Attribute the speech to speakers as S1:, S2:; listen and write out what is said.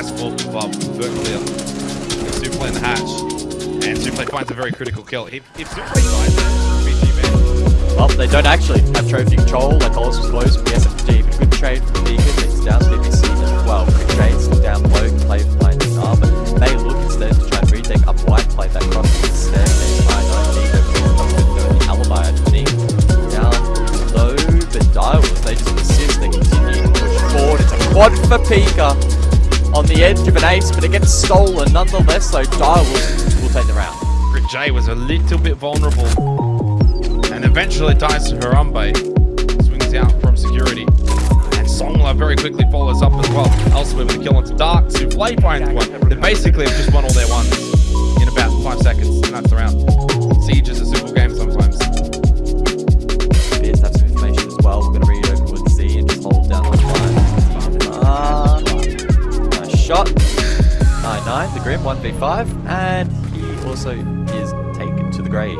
S1: Clear. Suplex in the hatch. And Suplex finds a very critical kill. If, if BG man.
S2: Well, they don't actually have trophy control. Like was close from the SFG, but good trade from It's down to BBC as well. Trades down low, play but they look instead to try and retake up white, play that cross instead. They try the alibi underneath. Down low, the dials, they just persist, they continue to push forward. It's a quad for Pika on the edge of an ace, but it gets stolen nonetheless, so Dial will, will take the round.
S1: Grit J was a little bit vulnerable. And eventually dies to Harambe. Swings out from security. And Songla very quickly follows up as well. Elsewhere with a kill onto Dark. Souffle finds one. They basically have just won all their ones in about five seconds. And that's the round. Siege is a simple game
S2: 9-9, the Grim, 1v5. And he also is taken to the grave.